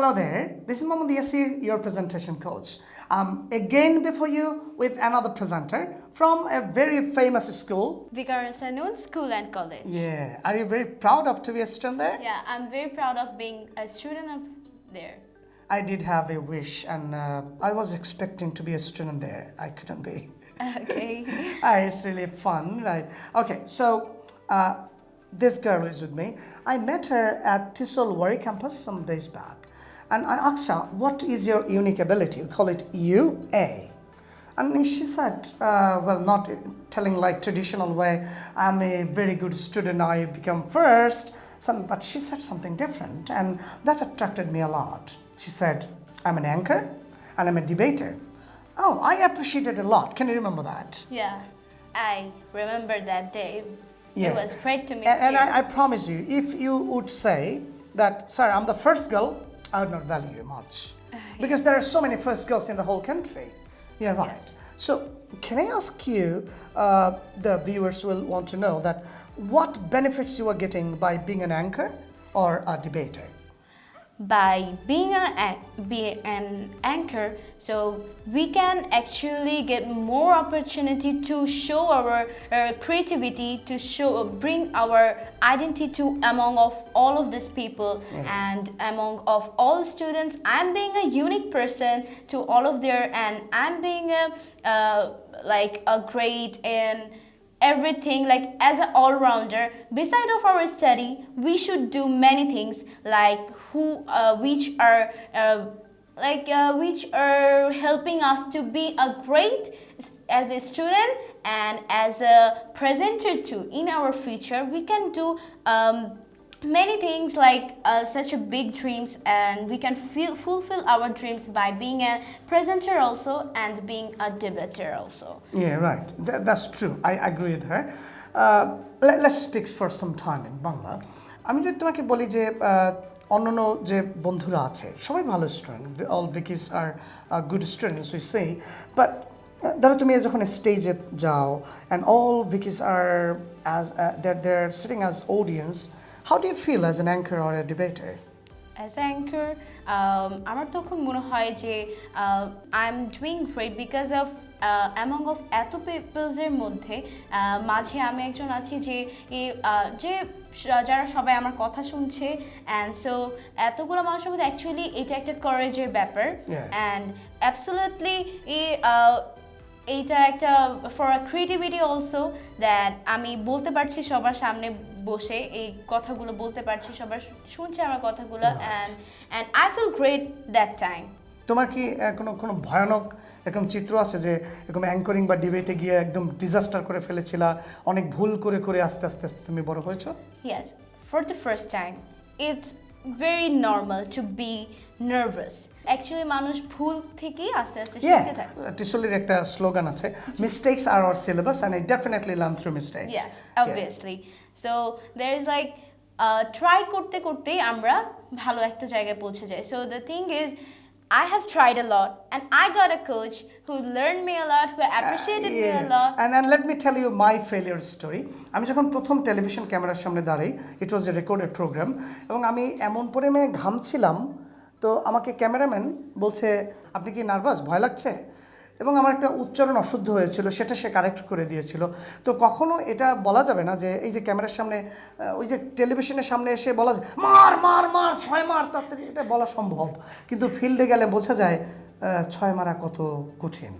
Hello there, this is Mohammad Yasir, your presentation coach. Um, again before you with another presenter from a very famous school. Viqarunnisa Noon School and College. Yeah, are you very proud of to be a student there? Yeah, I'm very proud of being a student of there. I did have a wish and uh, I was expecting to be a student there. I couldn't be. Okay. Ah, it's really fun, right? Okay, so uh, this girl is with me. I met her at TESOL Wari campus some days back. And I asked her, what is your unique ability? We call it UA. And she said, uh, well, not telling like traditional way, I'm a very good student, I become first. Some, but she said something different and that attracted me a lot. She said, I'm an anchor and I'm a debater. Oh, I appreciate it a lot. Can you remember that? Yeah, I remember that day. Yeah. It was great to meet And you. I, I promise you, if you would say that, sir, I'm the first girl, I would not value you much. Because there are so many first girls in the whole country. Yeah, right. Yes. So, can I ask you, uh, the viewers will want to know that what benefits you are getting by being an anchor or a debater? By being an, be an anchor. So we can actually get more opportunity to show our uh, creativity to show bring our identity to among of all of these people and among of all students. I'm being a unique person to all of their and i'm being a uh, like a great and everything like as an all-rounder beside of our study we should do many things like who uh, which are uh, like uh, which are helping us to be a great as a student and as a presenter too. In our future we can do um, many things like uh, such a big dreams and we can feel, fulfill our dreams by being a presenter also and being a debater also Yeah, right. Th- that's true. I agree with her. Uh, let, let's speak for some time in Bangla. আমি যদি তোমাকে বলি যে আহ, অন্যান্য যে বন্ধুরা আছে সবাই ভালো student all ভিকিস are good students we say but ধরো তুমি যখন স্টেজে যাও and all ভিকিস are as there there sitting as audience how do you feel as an anchor or a debater as anchor আমার তখন মনে হয় যে I am doing great because of among of এত পিপলসের মধ্যে মাঝে আমি একজন আছি যে যে যারা সবাই আমার কথা শুনছে অ্যান্ড সো এতগুলো মানুষের মধ্যে অ্যাকচুয়ালি এটা একটা করেজের ব্যাপার. অ্যান্ড অ্যাবসোলুটলি এই এইটা একটা ফর ক্রিয়েটিভিটি অলসো দ্যাট আমি বলতে পারছি সবার সামনে বসে এই কথাগুলো বলতে পারছি সবার শুনছে আমার কথাগুলো and and I feel great that time তোমার কি কোনো কোনো ভয়ানক এরকম চিত্র আছে যে এরকম অ্যাঙ্করিং বা ডিবেটে গিয়ে একদম ডিজাস্টার করে ফেলেছিলা অনেক ভুল করে করে আস্তে আস্তে আস্তে তুমি বড় হয়েছো? Yes for the first time it's very normal to be nervous. Actually, মানুষ ভুল থেকেই আস্তে আস্তে শিখতে থাকে টিসলির একটা স্লোগান আছে mistakes are our syllabus and I definitely learn through mistakes Yes, obviously. So there is like uh, try করতে করতেই আমরা ভালো একটা জায়গায় পৌঁছে যাই So the thing is, I have tried a lot, and I got a coach who learned me a lot, who appreciated me a lot. And and let me tell you my failure story আমি যখন প্রথম television ক্যামেরার সামনে দাঁড়াই ইট ওয়াজ এ recorded programme এবং আমি এমন পরিমাণে ঘামছিলাম তো আমাকে ক্যামেরাম্যান বলছে আপনি কি নার্ভাস ভয় লাগছে? এবং আমার একটা উচ্চারণ অশুদ্ধ হয়েছিল, সেটা সে কারেক্ট করে দিয়েছিল। তো কখনো এটা বলা যাবে না যে, এই যে ক্যামেরার সামনে ওই যে টেলিভিশনের সামনে এসে বলা যায় মার মার মার, ছয় মার তাড়াতাড়ি এটা বলা সম্ভব। কিন্তু ফিল্ডে গেলে বোঝা যায় ছয় মারা কত কঠিন।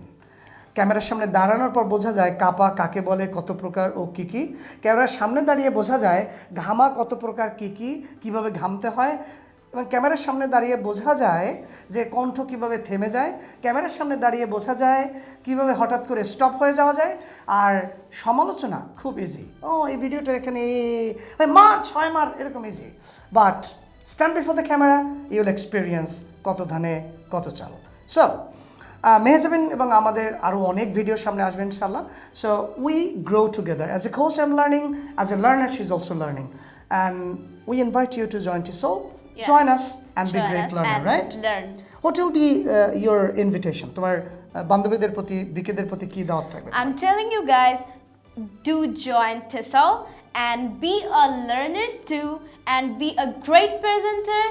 ক্যামেরার সামনে দাঁড়ানোর পর বোঝা যায় কাপা কাকে বলে, কত প্রকার ও কী কী। ক্যামেরার সামনে দাঁড়িয়ে বোঝা যায় ঘামা কত প্রকার কী কী, কীভাবে ঘামতে হয় এবং ক্যামেরার সামনে দাঁড়িয়ে বোঝা যায় যে কণ্ঠ কীভাবে থেমে যায়, ক্যামেরার সামনে দাঁড়িয়ে বোঝা যায় কীভাবে হঠাৎ করে স্টপ হয়ে যাওয়া যায়, আর সমালোচনা খুব ইজি ও, এই ভিডিওটার এখানে মার, ছয় মার, এরকম easy but stand before the camera you'll experience কত ধানে, কত চাল। সো মেহজাবিন এবং আমাদের আরও অনেক ভিডিও সামনে আসবে ইনশাল্লাহ so we grow together as a coach I am learning as a learner she is also learning and we invite you to joint T so Yes. Join us and B Join great us learner and right learn. What will be your invitation তোমার uh, বান্ধবীদের প্রতি বিকেদের প্রতি কী দাওয়াত থাকবে I'm telling you guys, do join TESOL and be a learner too and be a great presenter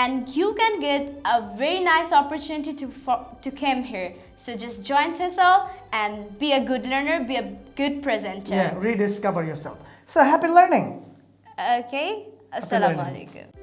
and you can get a very nice opportunity to for, to come here. So just join TESOL and be a good learner, be a good presenter. Yeah, rediscover yourself. So happy learning. Okay. Assalamu learning. alaikum.